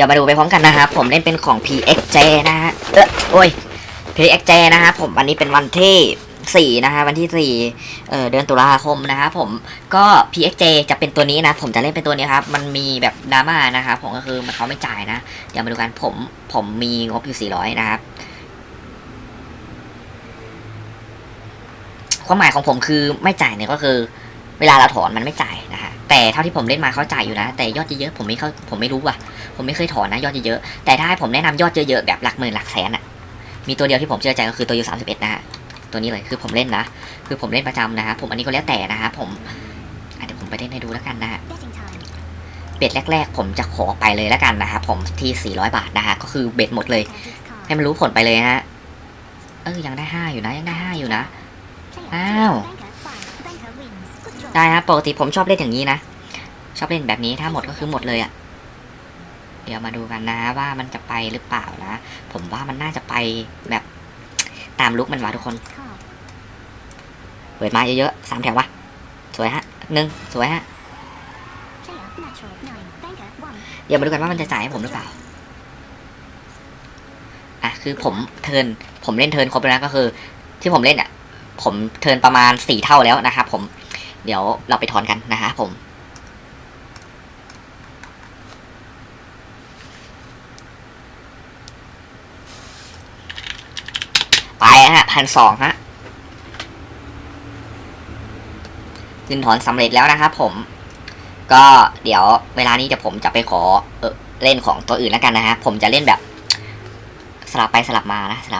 ดี๋ยวมาดูไปพร้อมกันนะครับ ผมเล่นเป็นของ PXJ นะฮะเออโอ้ย PXJ นะฮะผมวันนี้เป็นวันที่ 4 นะฮะวันที่ 4 เออเดือนตุลาคมนะครับผมก็ PXJ จะเป็นตัวนี้นะ ผมจะเล่นเป็นตัวนี้ครับ มันมีแบบดราม่านะครับผมก็คือมันเขาไม่จ่ายนะ เดี๋ยวมาดูกันผมผมมีงบอยู่ 400 นะครับความหมายของผมคือไม่จ่ายเนี่ยก็คือ เวลาเราถอนมันไม่จ่าย แต่เท่าที่ผมเล่นมาเขาจ่ายอยู่นะ แต่ยอดเยอะๆผมไม่เข้าผมไม่รู้ว่ะ ผมไม่เคยถอนนะยอดเยอะๆแต่ถ้าให้ผมแนะนำยอดเยอะๆแบบหลักหมื่นหลักแสนอะมีตัวเดียวที่ผมเชื่อใจก็คือตัวยูสามสิบเอ็ดนะฮะตัวนี้เลยคือผมเล่นนะ คือผมเล่นประจำนะฮะผมอันนี้ก็แล้วแต่นะฮะผมเดี๋ยวผมไปเล่นให้ดูแล้วกันนะฮะเบ็ดแรก ๆ ผมจะขอไปเลยแล้วกันนะครับผมที่ 400 บาทนะฮะก็คือเบ็ดหมดเลย ให้มันรู้ผลไปเลยฮะเออยังได้ห้าอยู่นะยังได้ห้าอยู่นะ Player Ow. chooses ได้ครับปกติผมชอบเล่นอย่างนี้นะ ชอบเล่นแบบนี้ถ้าหมดก็คือหมดเลยอะ่ะ เดี๋ยวมาดูกันนะว่ามันจะไปหรือเปล่านะ ผมว่ามันน่าจะไปแบบตามลุกมันวะทุกคน Card. เปิดมาเยอะๆสามแถววะสวยฮะหนึ่งสวยฮะ Player natural nine. Banker one. เดี๋ยวมาดูกันว่ามันจะจ่ายให้ผมหรือเปล่า อะคือผมเทิร์นผมเล่นเทิร์นครบแล้วนะก็คือ ที่ผมเล่นอะ ผมเทิร์นประมาณสี่เท่าแล้วนะครับผม เดี๋ยวเราไปถอนกันนะฮะผมไปฮะพันสองฮะขึ้นถอนสำเร็จแล้วนะครับผม ก็เดี๋ยวเวลานี้เดี๋ยวผมจะไปขอเออเล่นของตัวอื่นแล้วกันนะฮะผมจะเล่นแบบสลับไปสลับมานะสลับ